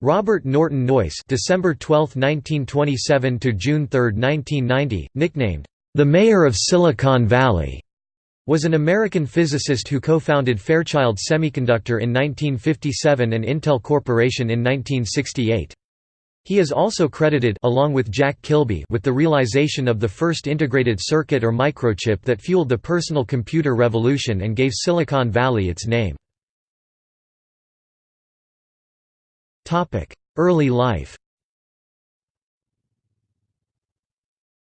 Robert Norton Noyce December 12, 1927 to June 3, 1990, nicknamed the Mayor of Silicon Valley, was an American physicist who co-founded Fairchild Semiconductor in 1957 and Intel Corporation in 1968. He is also credited along with Jack Kilby with the realization of the first integrated circuit or microchip that fueled the personal computer revolution and gave Silicon Valley its name. Early life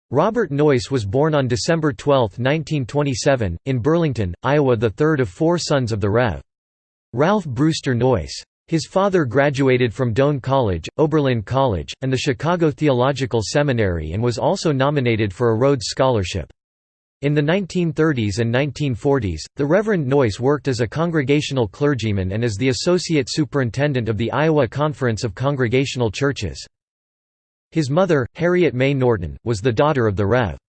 Robert Noyce was born on December 12, 1927, in Burlington, Iowa the third of four sons of the Rev. Ralph Brewster Noyce. His father graduated from Doane College, Oberlin College, and the Chicago Theological Seminary and was also nominated for a Rhodes Scholarship. In the 1930s and 1940s, the Reverend Noyce worked as a congregational clergyman and as the associate superintendent of the Iowa Conference of Congregational Churches. His mother, Harriet May Norton, was the daughter of the Rev.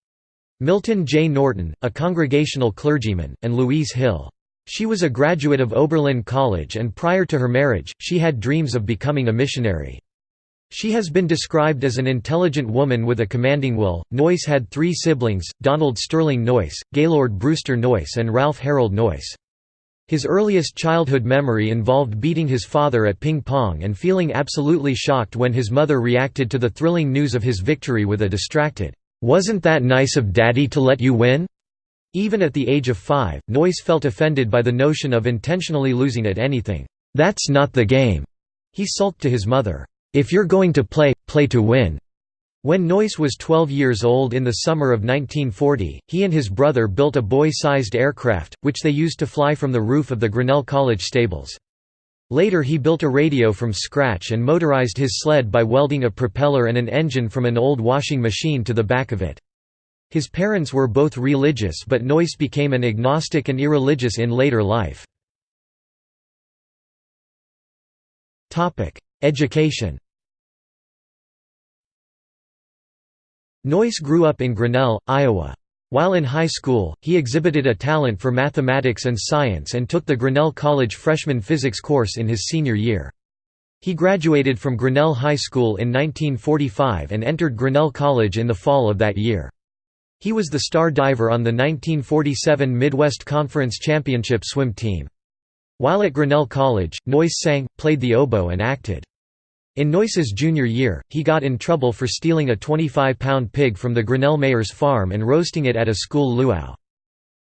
Milton J. Norton, a congregational clergyman, and Louise Hill. She was a graduate of Oberlin College and prior to her marriage, she had dreams of becoming a missionary. She has been described as an intelligent woman with a commanding will. Noyce had three siblings Donald Sterling Noyce, Gaylord Brewster Noyce, and Ralph Harold Noyce. His earliest childhood memory involved beating his father at ping pong and feeling absolutely shocked when his mother reacted to the thrilling news of his victory with a distracted, Wasn't that nice of Daddy to let you win? Even at the age of five, Noyce felt offended by the notion of intentionally losing at anything. That's not the game. He sulked to his mother. If you're going to play, play to win." When Noyce was 12 years old in the summer of 1940, he and his brother built a boy-sized aircraft, which they used to fly from the roof of the Grinnell College stables. Later he built a radio from scratch and motorized his sled by welding a propeller and an engine from an old washing machine to the back of it. His parents were both religious but Noyce became an agnostic and irreligious in later life. Education Noyce grew up in Grinnell, Iowa. While in high school, he exhibited a talent for mathematics and science and took the Grinnell College freshman physics course in his senior year. He graduated from Grinnell High School in 1945 and entered Grinnell College in the fall of that year. He was the star diver on the 1947 Midwest Conference Championship swim team. While at Grinnell College, Noyce sang, played the oboe and acted. In Noyce's junior year, he got in trouble for stealing a 25-pound pig from the Grinnell mayor's farm and roasting it at a school luau.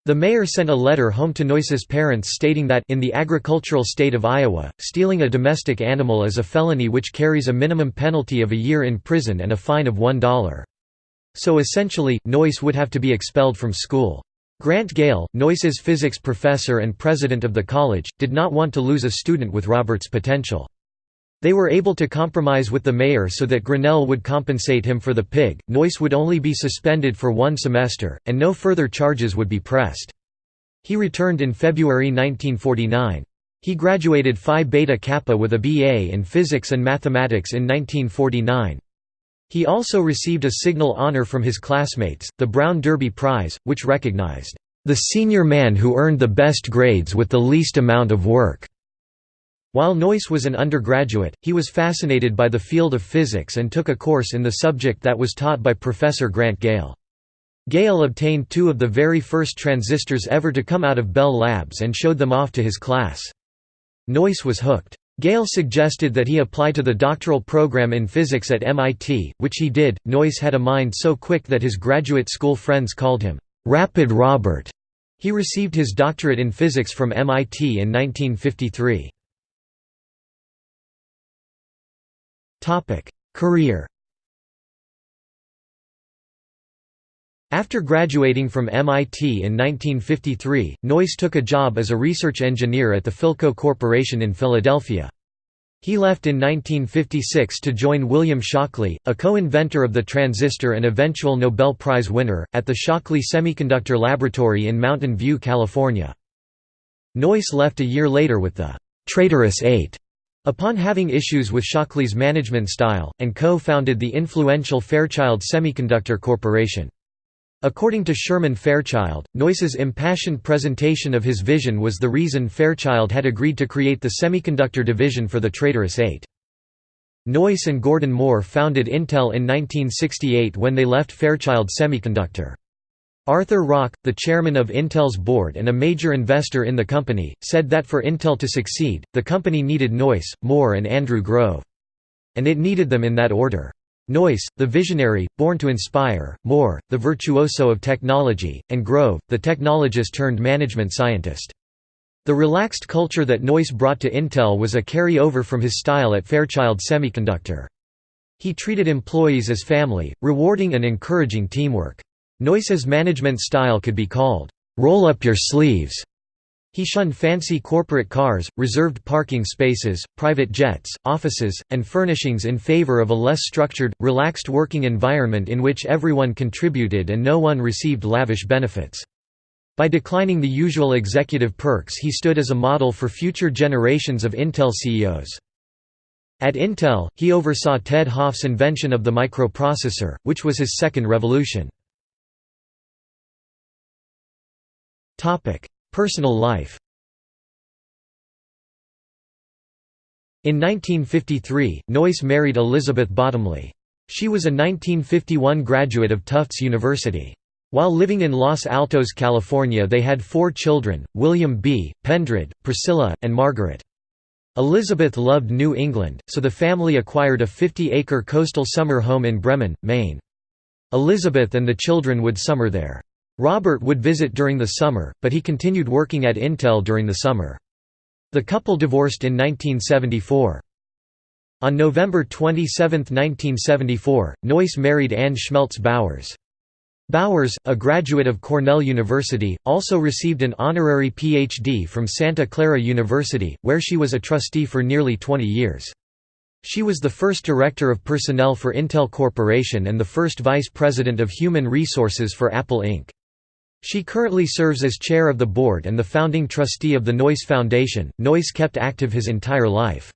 The mayor sent a letter home to Noyce's parents stating that in the agricultural state of Iowa, stealing a domestic animal is a felony which carries a minimum penalty of a year in prison and a fine of $1. So essentially, Noyce would have to be expelled from school. Grant Gale, Noyce's physics professor and president of the college, did not want to lose a student with Robert's potential. They were able to compromise with the mayor so that Grinnell would compensate him for the pig, Noyce would only be suspended for one semester, and no further charges would be pressed. He returned in February 1949. He graduated Phi Beta Kappa with a BA in physics and mathematics in 1949. He also received a signal honor from his classmates, the Brown Derby Prize, which recognized, "...the senior man who earned the best grades with the least amount of work." While Noyce was an undergraduate, he was fascinated by the field of physics and took a course in the subject that was taught by Professor Grant Gale. Gale obtained two of the very first transistors ever to come out of Bell Labs and showed them off to his class. Noyce was hooked. Gale suggested that he apply to the doctoral program in physics at MIT, which he did. Noyce had a mind so quick that his graduate school friends called him Rapid Robert. He received his doctorate in physics from MIT in 1953. Topic: Career After graduating from MIT in 1953, Noyce took a job as a research engineer at the Philco Corporation in Philadelphia. He left in 1956 to join William Shockley, a co-inventor of the transistor and eventual Nobel Prize winner, at the Shockley Semiconductor Laboratory in Mountain View, California. Noyce left a year later with the «traitorous Eight upon having issues with Shockley's management style, and co-founded the influential Fairchild Semiconductor Corporation. According to Sherman Fairchild, Noyce's impassioned presentation of his vision was the reason Fairchild had agreed to create the semiconductor division for the Traitorous Eight. Noyce and Gordon Moore founded Intel in 1968 when they left Fairchild Semiconductor. Arthur Rock, the chairman of Intel's board and a major investor in the company, said that for Intel to succeed, the company needed Noyce, Moore and Andrew Grove. And it needed them in that order. Noyce, the visionary, born to inspire, Moore, the virtuoso of technology, and Grove, the technologist turned management scientist. The relaxed culture that Noyce brought to Intel was a carry-over from his style at Fairchild Semiconductor. He treated employees as family, rewarding and encouraging teamwork. Noyce's management style could be called, "'roll up your sleeves' He shunned fancy corporate cars, reserved parking spaces, private jets, offices, and furnishings in favor of a less structured, relaxed working environment in which everyone contributed and no one received lavish benefits. By declining the usual executive perks he stood as a model for future generations of Intel CEOs. At Intel, he oversaw Ted Hoff's invention of the microprocessor, which was his second revolution. Personal life In 1953, Noyce married Elizabeth Bottomley. She was a 1951 graduate of Tufts University. While living in Los Altos, California they had four children, William B., Pendred, Priscilla, and Margaret. Elizabeth loved New England, so the family acquired a 50-acre coastal summer home in Bremen, Maine. Elizabeth and the children would summer there. Robert would visit during the summer, but he continued working at Intel during the summer. The couple divorced in 1974. On November 27, 1974, Noyce married Anne Schmeltz Bowers. Bowers, a graduate of Cornell University, also received an honorary Ph.D. from Santa Clara University, where she was a trustee for nearly 20 years. She was the first director of personnel for Intel Corporation and the first vice president of human resources for Apple Inc. She currently serves as chair of the board and the founding trustee of the Noyce Foundation. Noyce kept active his entire life.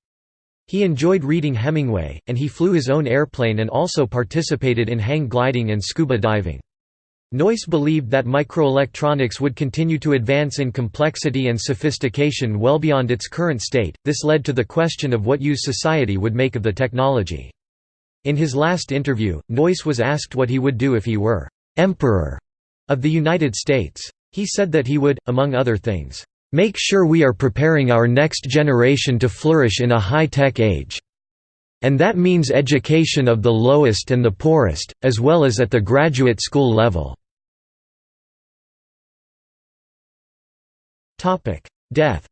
He enjoyed reading Hemingway, and he flew his own airplane and also participated in hang gliding and scuba diving. Noyce believed that microelectronics would continue to advance in complexity and sophistication well beyond its current state, this led to the question of what use society would make of the technology. In his last interview, Noyce was asked what he would do if he were «emperor» of the United States. He said that he would, among other things, "...make sure we are preparing our next generation to flourish in a high-tech age. And that means education of the lowest and the poorest, as well as at the graduate school level." Death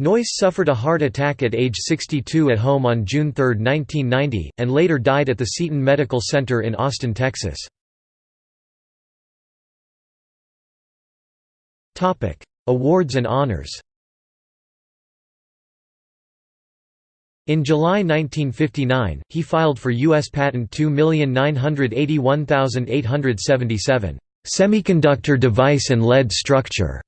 Noyce suffered a heart attack at age 62 at home on June 3, 1990, and later died at the Seton Medical Center in Austin, Texas. Awards and honors In July 1959, he filed for U.S. Patent 2981877, "'Semiconductor Device and Lead Structure",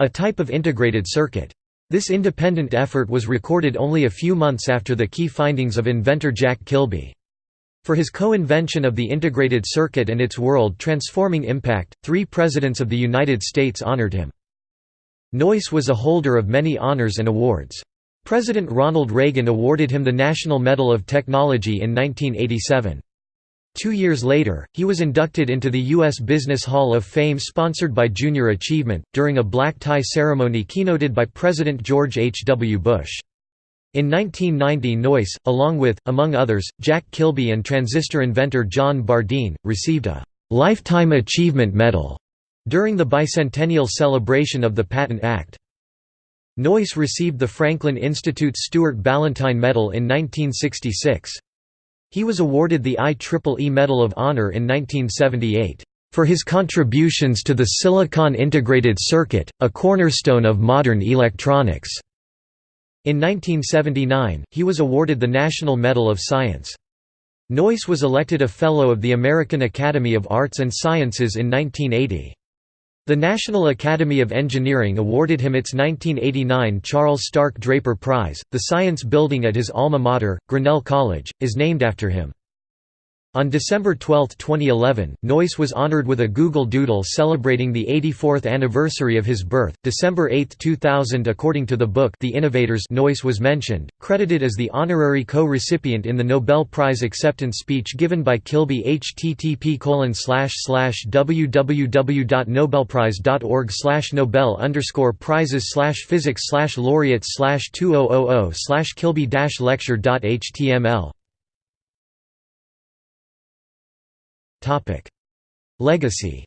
a type of integrated circuit. This independent effort was recorded only a few months after the key findings of inventor Jack Kilby. For his co-invention of the integrated circuit and its world-transforming impact, three presidents of the United States honored him. Noyce was a holder of many honors and awards. President Ronald Reagan awarded him the National Medal of Technology in 1987. Two years later, he was inducted into the U.S. Business Hall of Fame sponsored by Junior Achievement, during a black tie ceremony keynoted by President George H. W. Bush. In 1990 Noyce, along with, among others, Jack Kilby and transistor inventor John Bardeen, received a «Lifetime Achievement Medal» during the bicentennial celebration of the Patent Act. Noyce received the Franklin Institute's Stuart Ballantine Medal in 1966. He was awarded the IEEE Medal of Honor in 1978, "...for his contributions to the silicon integrated circuit, a cornerstone of modern electronics." In 1979, he was awarded the National Medal of Science. Noyce was elected a Fellow of the American Academy of Arts and Sciences in 1980. The National Academy of Engineering awarded him its 1989 Charles Stark Draper Prize. The science building at his alma mater, Grinnell College, is named after him. On December 12, 2011, Noyce was honored with a Google Doodle celebrating the 84th anniversary of his birth. December 8, 2000 According to the book The Innovators Noyce was mentioned, credited as the honorary co-recipient in the Nobel Prize acceptance speech given by Kilby http www.nobelprize.org nobel underscore prizes physics laureates 2000 kilby lecture.html Legacy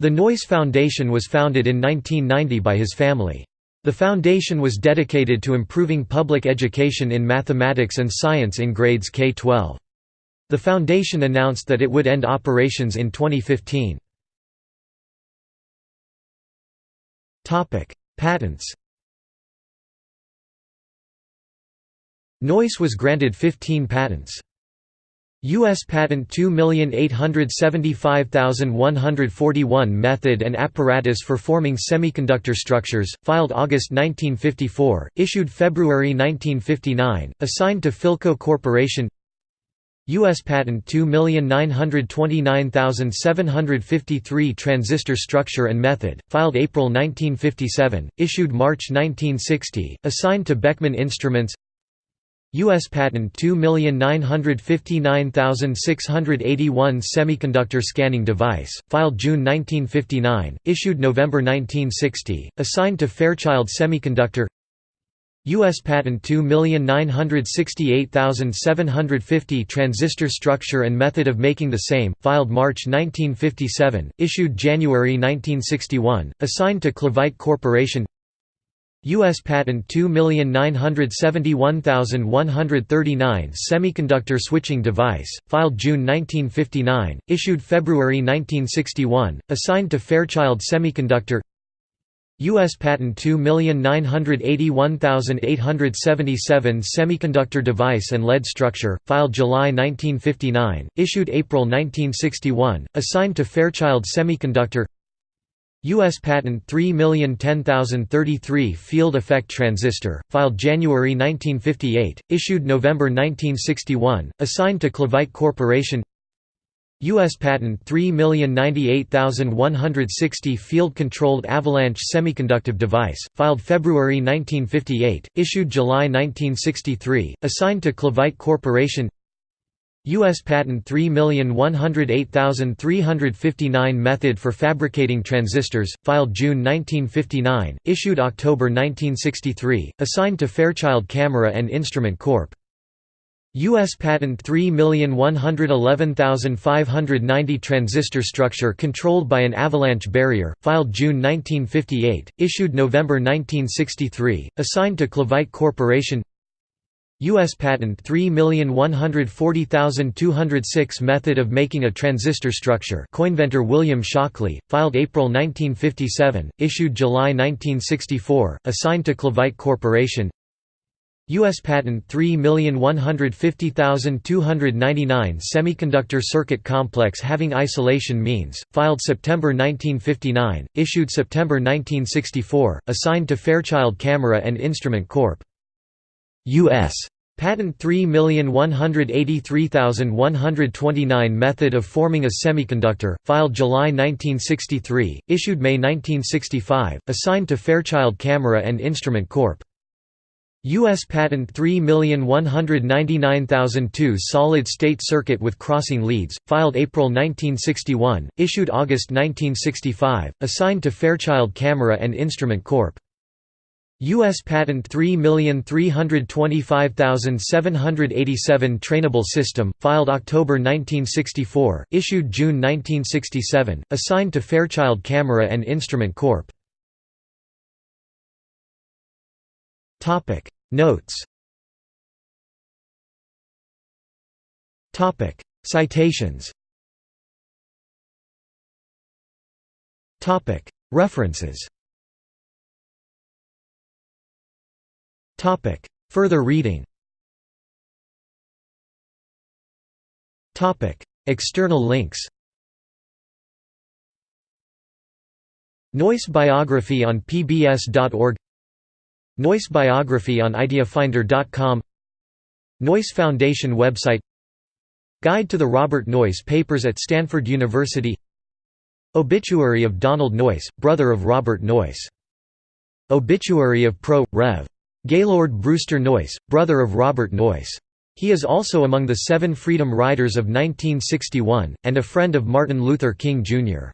The Noyce Foundation was founded in 1990 by his family. The foundation was dedicated to improving public education in mathematics and science in grades K-12. The foundation announced that it would end operations in 2015. Patents Noyce was granted 15 patents. U.S. Patent 2875141 Method and apparatus for forming semiconductor structures, filed August 1954, issued February 1959, assigned to Philco Corporation U.S. Patent 2929753 Transistor structure and method, filed April 1957, issued March 1960, assigned to Beckman Instruments U.S. Patent 2959681 Semiconductor scanning device, filed June 1959, issued November 1960, assigned to Fairchild Semiconductor U.S. Patent 2968750 Transistor structure and method of making the same, filed March 1957, issued January 1961, assigned to Clevite Corporation U.S. Patent 2971139 Semiconductor switching device, filed June 1959, issued February 1961, assigned to Fairchild Semiconductor U.S. Patent 2981877 Semiconductor device and lead structure, filed July 1959, issued April 1961, assigned to Fairchild Semiconductor U.S. Patent 3010033 Field Effect Transistor, filed January 1958, issued November 1961, assigned to Clevite Corporation U.S. Patent 3098160 Field-Controlled Avalanche Semiconductive Device, filed February 1958, issued July 1963, assigned to Clevite Corporation U.S. Patent 3108359 Method for fabricating transistors, filed June 1959, issued October 1963, assigned to Fairchild Camera and Instrument Corp. U.S. Patent 3111590 Transistor structure controlled by an avalanche barrier, filed June 1958, issued November 1963, assigned to Clevite Corporation U.S. Patent 3140206 Method of making a transistor structure coinventor William Shockley, filed April 1957, issued July 1964, assigned to Clevite Corporation U.S. Patent 3150299 Semiconductor circuit complex having isolation means, filed September 1959, issued September 1964, assigned to Fairchild Camera and Instrument Corp. U.S. Patent 3183129 Method of forming a semiconductor, filed July 1963, issued May 1965, assigned to Fairchild Camera and Instrument Corp. U.S. Patent 3199002 Solid-state circuit with crossing leads, filed April 1961, issued August 1965, assigned to Fairchild Camera and Instrument Corp. U.S. Patent 3325787 Trainable System, filed October 1964, issued June 1967, assigned to Fairchild Camera and Instrument Corp. Notes. Citations. References Topic. Further reading Topic. External links Noyce biography on pbs.org Noyce biography on ideafinder.com Noyce Foundation website Guide to the Robert Noyce Papers at Stanford University Obituary of Donald Noyce, brother of Robert Noyce. Obituary of Pro. Rev. Gaylord Brewster Noyce, brother of Robert Noyce. He is also among the seven Freedom Riders of 1961, and a friend of Martin Luther King, Jr.